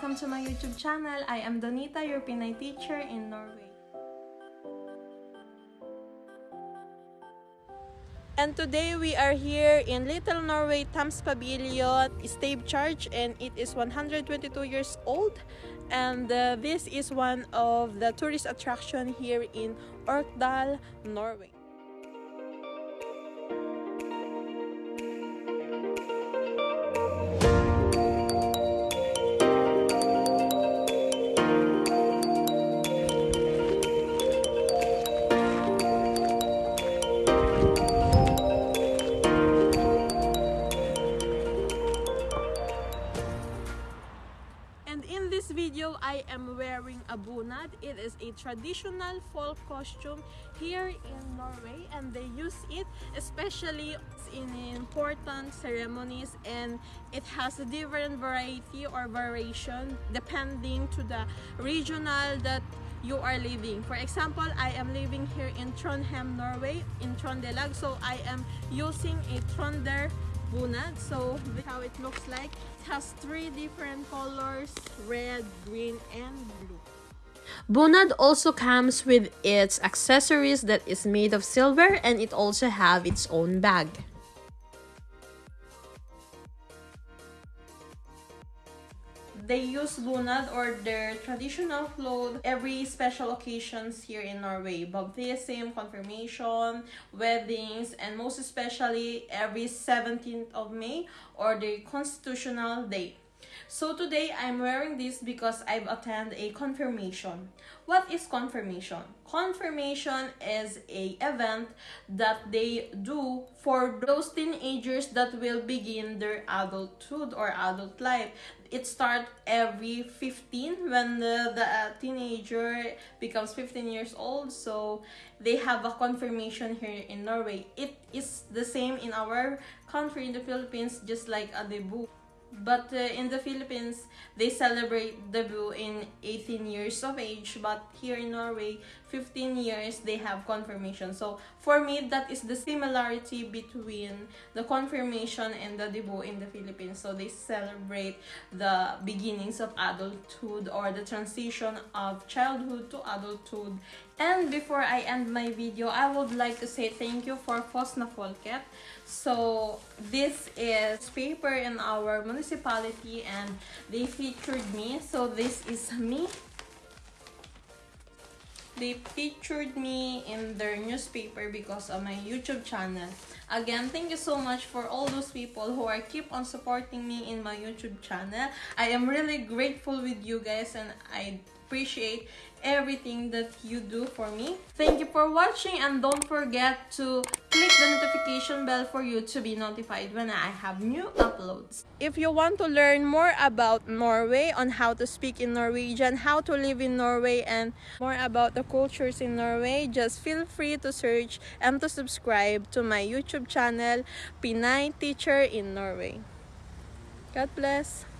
YouTube channel. I am Donita, your Pinay teacher in Norway. And today we are here in Little Norway Thames Pavilion, Stave Church, and it is 122 years old. And uh, this is one of the tourist attraction here in Orkdal, Norway. I am wearing a bunad. It is a traditional folk costume here in Norway and they use it especially in important ceremonies and it has a different variety or variation depending to the regional that you are living. For example, I am living here in Trondheim, Norway, in Trondelag, so I am using a Tronder bunad. So this how it looks like. It has three different colors, red, green, and blue. Bunad also comes with its accessories that is made of silver and it also have its own bag. They use bunad or their traditional clothes every special occasions here in Norway. Baptism, confirmation, weddings, and most especially every 17th of May or the Constitutional Day. So today I'm wearing this because I've attended a confirmation. What is confirmation? Confirmation is a event that they do for those teenagers that will begin their adulthood or adult life. It starts every 15 when the, the uh, teenager becomes 15 years old. So they have a confirmation here in Norway. It is the same in our country in the Philippines just like a debut but uh, in the Philippines they celebrate debut in 18 years of age. But here in Norway 15 years they have confirmation so for me that is the similarity between the confirmation and the debut in the Philippines so they celebrate the beginnings of adulthood or the transition of childhood to adulthood and before I end my video I would like to say thank you for Fosna Folket so this is paper in our municipality and they featured me. So this is me. They featured me in their newspaper because of my YouTube channel. Again, thank you so much for all those people who are keep on supporting me in my YouTube channel. I am really grateful with you guys and I appreciate everything that you do for me. Thank you for watching and don't forget to click the notification bell for you to be notified when I have new uploads. If you want to learn more about Norway, on how to speak in Norwegian, how to live in Norway, and more about the cultures in Norway, just feel free to search and to subscribe to my YouTube channel, Pinay Teacher in Norway. God bless!